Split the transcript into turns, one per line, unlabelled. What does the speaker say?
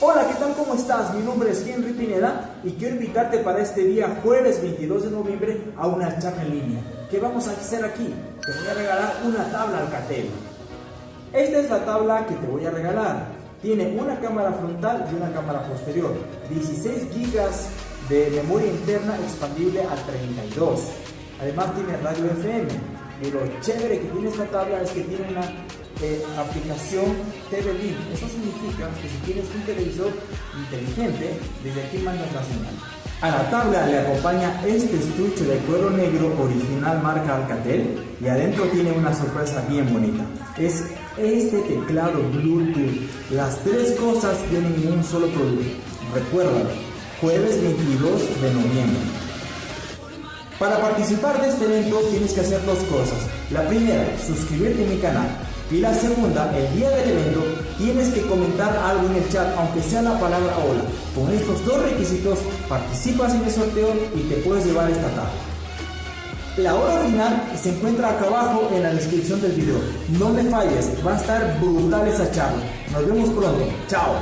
Hola, ¿qué tal? ¿Cómo estás? Mi nombre es Henry Pineda y quiero invitarte para este día jueves 22 de noviembre a una charla en línea. ¿Qué vamos a hacer aquí? Te voy a regalar una tabla Alcatel. Esta es la tabla que te voy a regalar. Tiene una cámara frontal y una cámara posterior. 16 GB de memoria interna expandible a 32. Además tiene radio FM. Y lo chévere que tiene esta tabla es que tiene una eh, aplicación TV. Eso significa que si tienes un televisor inteligente, desde aquí mandas la señal. A la tabla le acompaña este estuche de cuero negro original marca Alcatel y adentro tiene una sorpresa bien bonita. Es este teclado Bluetooth. Las tres cosas vienen en un solo producto. Recuérdalo, jueves 22 de noviembre. Para participar de este evento tienes que hacer dos cosas. La primera, suscribirte a mi canal. Y la segunda, el día del evento, tienes que comentar algo en el chat, aunque sea la palabra hola. Con estos dos requisitos, participas en el sorteo y te puedes llevar esta tabla. La hora final se encuentra acá abajo en la descripción del video. No me falles, va a estar brutal esa charla. Nos vemos pronto. Chao.